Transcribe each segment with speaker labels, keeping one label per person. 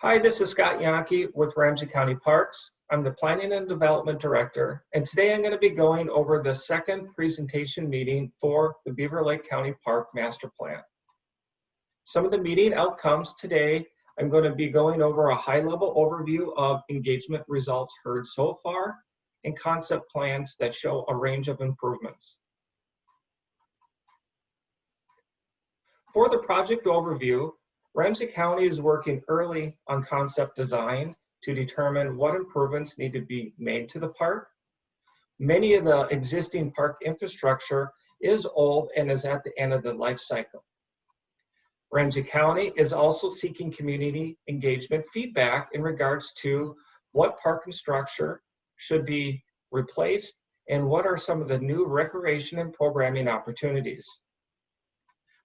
Speaker 1: Hi, this is Scott Yonke with Ramsey County Parks. I'm the Planning and Development Director, and today I'm going to be going over the second presentation meeting for the Beaver Lake County Park Master Plan. Some of the meeting outcomes today, I'm going to be going over a high-level overview of engagement results heard so far and concept plans that show a range of improvements. For the project overview, Ramsey County is working early on concept design to determine what improvements need to be made to the park. Many of the existing park infrastructure is old and is at the end of the life cycle. Ramsey County is also seeking community engagement feedback in regards to what park and structure should be replaced and what are some of the new recreation and programming opportunities.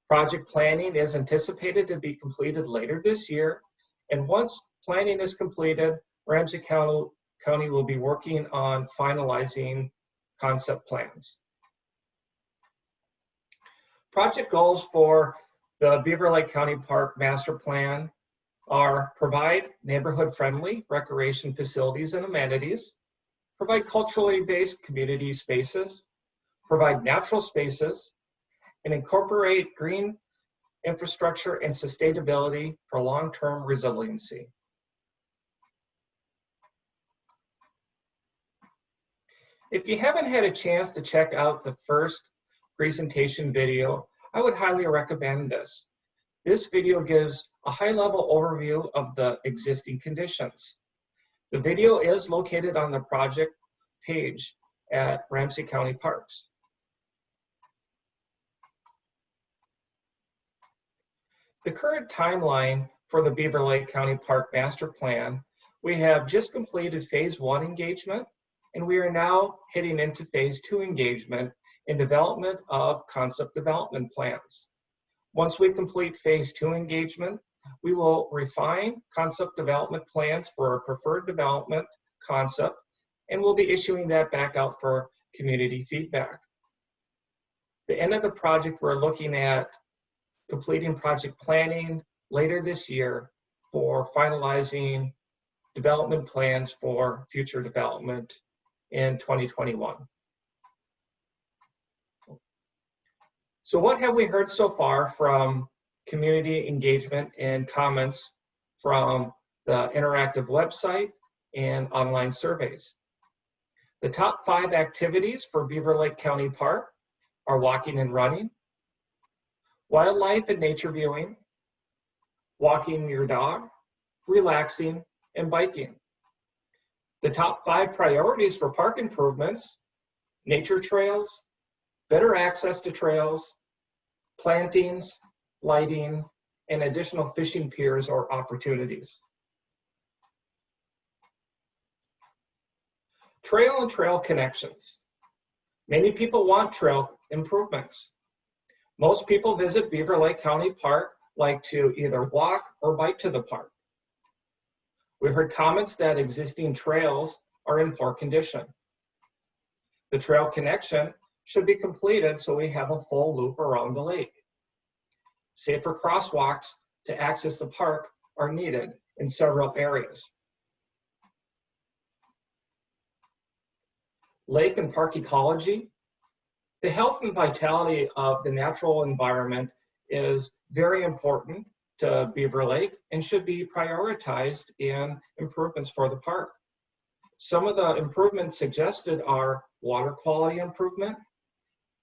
Speaker 1: Project planning is anticipated to be completed later this year. And once planning is completed, Ramsey County, will be working on finalizing concept plans. Project goals for the Beaver Lake County Park Master Plan are provide neighborhood friendly recreation facilities and amenities, provide culturally based community spaces, provide natural spaces, and incorporate green infrastructure and sustainability for long-term resiliency. If you haven't had a chance to check out the first presentation video, I would highly recommend this. This video gives a high-level overview of the existing conditions. The video is located on the project page at Ramsey County Parks. The current timeline for the Beaver Lake County Park Master Plan, we have just completed phase one engagement, and we are now heading into phase two engagement in development of concept development plans. Once we complete phase two engagement, we will refine concept development plans for a preferred development concept, and we'll be issuing that back out for community feedback. The end of the project, we're looking at completing project planning later this year for finalizing development plans for future development in 2021. So what have we heard so far from community engagement and comments from the interactive website and online surveys? The top five activities for Beaver Lake County Park are walking and running, wildlife and nature viewing, walking your dog, relaxing, and biking. The top five priorities for park improvements, nature trails, better access to trails, plantings, lighting, and additional fishing piers or opportunities. Trail and trail connections. Many people want trail improvements. Most people visit Beaver Lake County Park like to either walk or bike to the park. We've heard comments that existing trails are in poor condition. The trail connection should be completed so we have a full loop around the lake. Safer crosswalks to access the park are needed in several areas. Lake and park ecology the health and vitality of the natural environment is very important to Beaver Lake and should be prioritized in improvements for the park. Some of the improvements suggested are water quality improvement,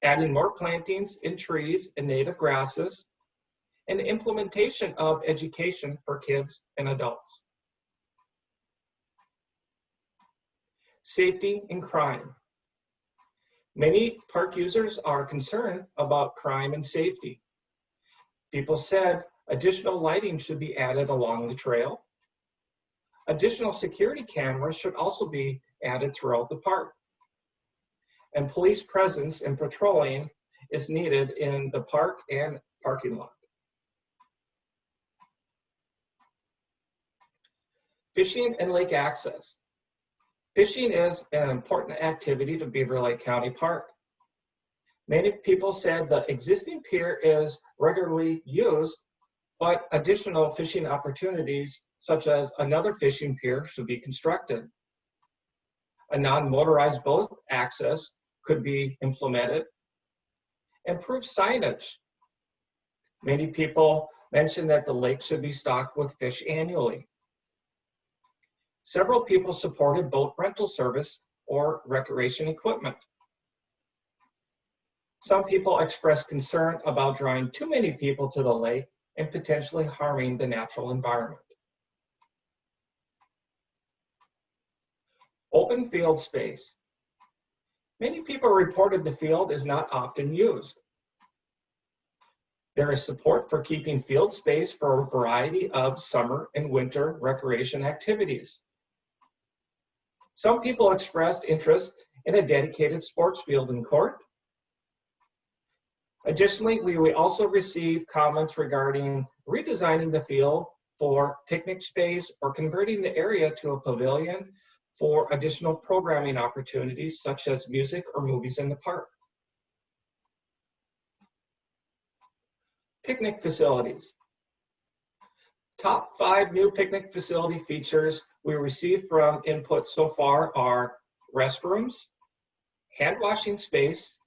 Speaker 1: adding more plantings and trees and native grasses, and implementation of education for kids and adults. Safety and crime. Many park users are concerned about crime and safety. People said additional lighting should be added along the trail. Additional security cameras should also be added throughout the park. And police presence and patrolling is needed in the park and parking lot. Fishing and lake access. Fishing is an important activity to Beaver Lake County Park. Many people said the existing pier is regularly used, but additional fishing opportunities such as another fishing pier should be constructed. A non-motorized boat access could be implemented. Improved signage. Many people mentioned that the lake should be stocked with fish annually. Several people supported boat rental service or recreation equipment. Some people expressed concern about drawing too many people to the lake and potentially harming the natural environment. Open field space. Many people reported the field is not often used. There is support for keeping field space for a variety of summer and winter recreation activities. Some people expressed interest in a dedicated sports field and court. Additionally, we, we also received comments regarding redesigning the field for picnic space or converting the area to a pavilion for additional programming opportunities such as music or movies in the park. Picnic facilities. Top five new picnic facility features we received from input so far are restrooms, hand washing space,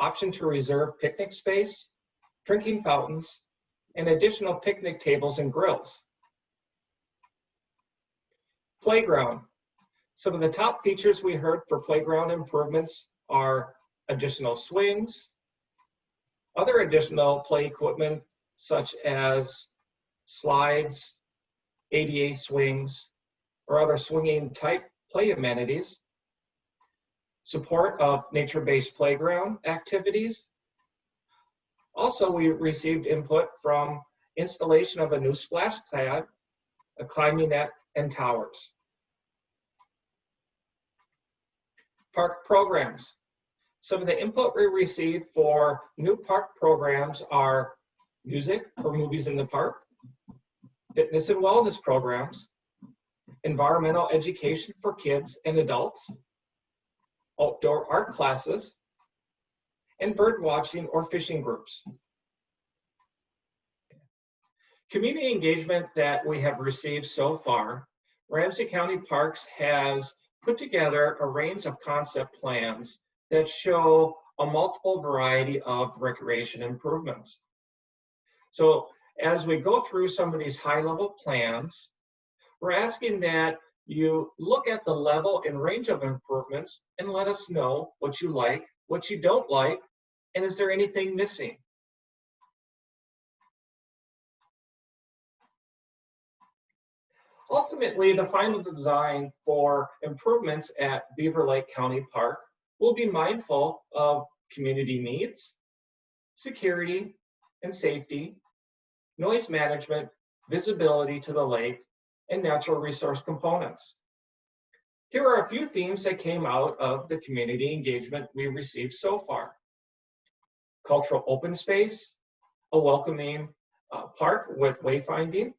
Speaker 1: option to reserve picnic space, drinking fountains, and additional picnic tables and grills. Playground. Some of the top features we heard for playground improvements are additional swings, other additional play equipment such as slides, ADA swings, or other swinging type play amenities, support of nature-based playground activities. Also, we received input from installation of a new splash pad, a climbing net, and towers. Park programs. Some of the input we received for new park programs are music or movies in the park, fitness and wellness programs, environmental education for kids and adults, outdoor art classes, and bird watching or fishing groups. Community engagement that we have received so far, Ramsey County Parks has put together a range of concept plans that show a multiple variety of recreation improvements. So as we go through some of these high level plans, we're asking that you look at the level and range of improvements and let us know what you like, what you don't like, and is there anything missing? Ultimately, the final design for improvements at Beaver Lake County Park will be mindful of community needs, security and safety, noise management, visibility to the lake, and natural resource components. Here are a few themes that came out of the community engagement we received so far. Cultural open space, a welcoming uh, park with wayfinding,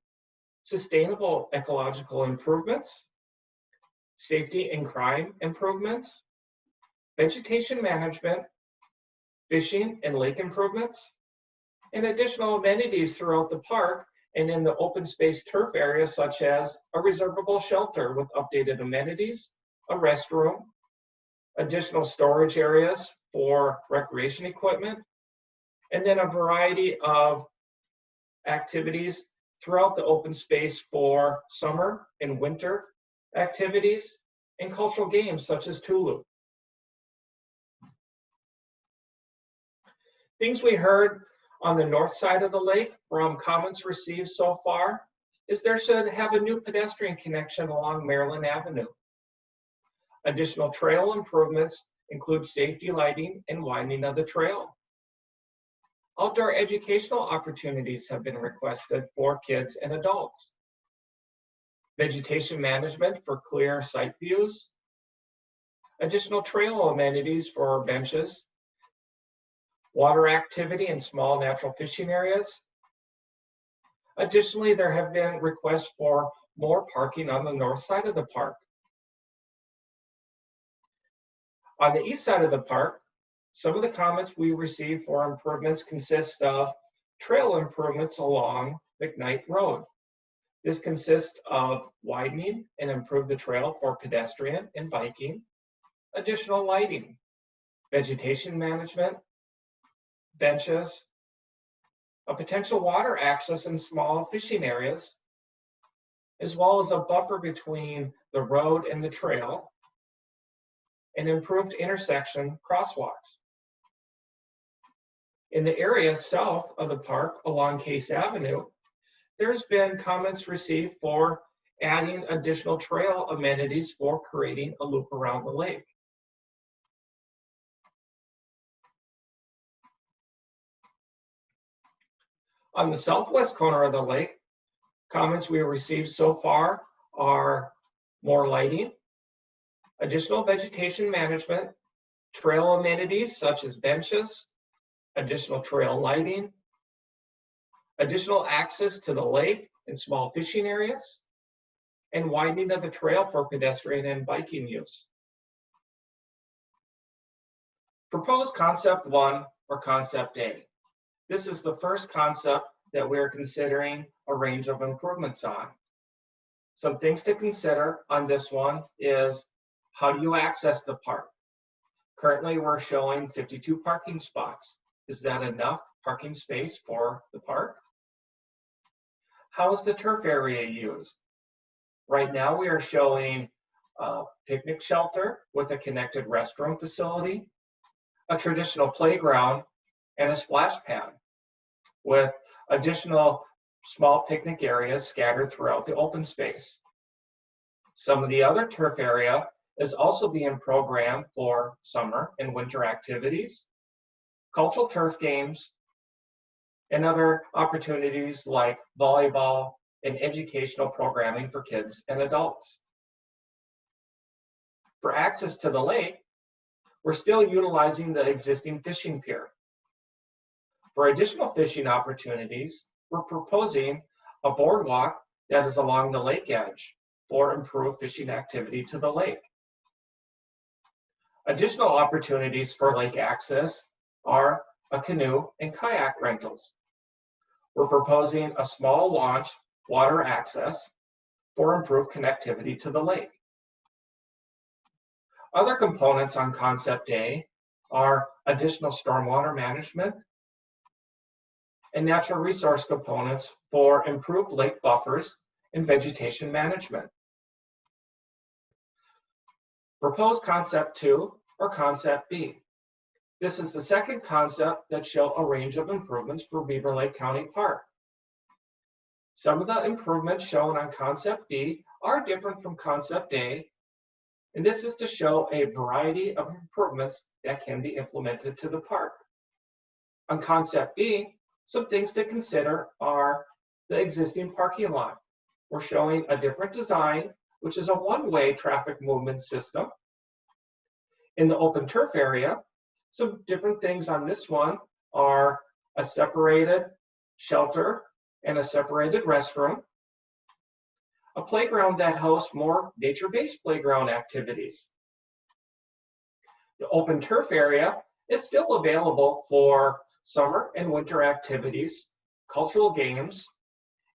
Speaker 1: sustainable ecological improvements, safety and crime improvements, vegetation management, fishing and lake improvements, and additional amenities throughout the park and in the open space turf area such as a reservable shelter with updated amenities, a restroom, additional storage areas for recreation equipment, and then a variety of activities throughout the open space for summer and winter activities and cultural games such as tuj lub. Things we heard on the north side of the lake from comments received so far is there should have a new pedestrian connection along Maryland Avenue. Additional trail improvements include safety lighting and widening of the trail. Outdoor educational opportunities have been requested for kids and adults. Vegetation management for clear sight views. Additional trail amenities for benches. Water activity in small natural fishing areas. Additionally, there have been requests for more parking on the north side of the park. On the east side of the park, some of the comments we received for improvements consist of trail improvements along McKnight Road. This consists of widening and improve the trail for pedestrian and biking, additional lighting, vegetation management, benches, a potential water access in small fishing areas, as well as a buffer between the road and the trail, and improved intersection crosswalks. In the area south of the park along Case Avenue, there's been comments received for adding additional trail amenities for creating a loop around the lake. On the southwest corner of the lake, comments we have received so far are more lighting, additional vegetation management, trail amenities such as benches, additional trail lighting, additional access to the lake and small fishing areas, and widening of the trail for pedestrian and biking use. Proposed concept one or concept A. This is the first concept that we're considering a range of improvements on. Some things to consider on this one is how do you access the park? Currently, we're showing 52 parking spots. Is that enough parking space for the park? How is the turf area used? Right now, we are showing a picnic shelter with a connected restroom facility, a traditional playground, and a splash pad with additional small picnic areas scattered throughout the open space. Some of the other turf area is also being programmed for summer and winter activities, cultural turf games, and other opportunities like volleyball and educational programming for kids and adults. For access to the lake, we're still utilizing the existing fishing pier. For additional fishing opportunities, we're proposing a boardwalk that is along the lake edge for improved fishing activity to the lake. Additional opportunities for lake access are a canoe and kayak rentals. We're proposing a small launch water access for improved connectivity to the lake. Other components on Concept A are additional stormwater management and natural resource components for improved lake buffers and vegetation management. Proposed Concept 2 or Concept B. This is the second concept that show a range of improvements for Beaver Lake County Park. Some of the improvements shown on Concept B are different from Concept A, and this is to show a variety of improvements that can be implemented to the park. On Concept B, some things to consider are the existing parking lot. We're showing a different design, which is a one-way traffic movement system. In the open turf area, some different things on this one are a separated shelter and a separated restroom, a playground that hosts more nature-based playground activities. The open turf area is still available for summer and winter activities, cultural games,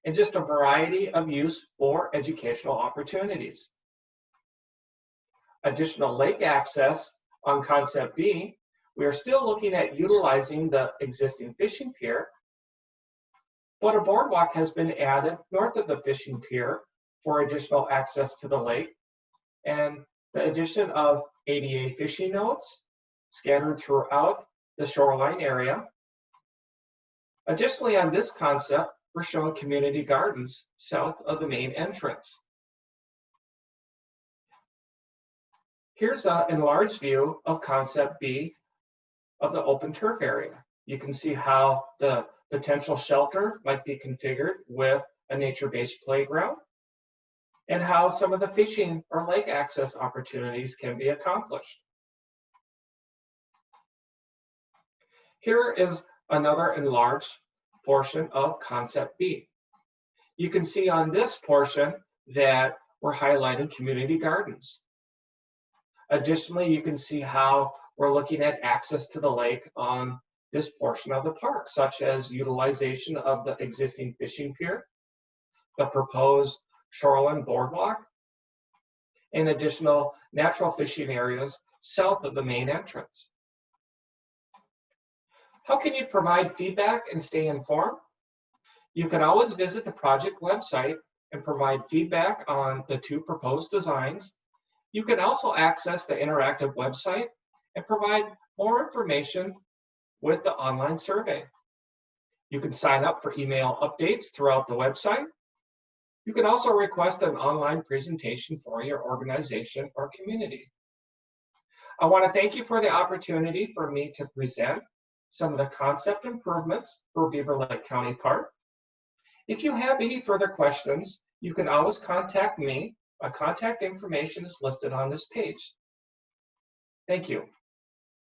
Speaker 1: and just a variety of use for educational opportunities. Additional lake access on Concept B, we are still looking at utilizing the existing fishing pier, but a boardwalk has been added north of the fishing pier for additional access to the lake, and the addition of ADA fishing nodes scattered throughout the shoreline area Additionally, on this concept, we're showing community gardens south of the main entrance. Here's an enlarged view of concept B of the open turf area. You can see how the potential shelter might be configured with a nature-based playground and how some of the fishing or lake access opportunities can be accomplished. Here is another enlarged portion of concept B. You can see on this portion that we're highlighting community gardens. Additionally, you can see how we're looking at access to the lake on this portion of the park, such as utilization of the existing fishing pier, the proposed shoreline boardwalk, and additional natural fishing areas south of the main entrance. How can you provide feedback and stay informed? You can always visit the project website and provide feedback on the two proposed designs. You can also access the interactive website and provide more information with the online survey. You can sign up for email updates throughout the website. You can also request an online presentation for your organization or community. I want to thank you for the opportunity for me to present some of the concept improvements for Beaver Lake County Park. If you have any further questions, you can always contact me. My contact information is listed on this page. Thank you.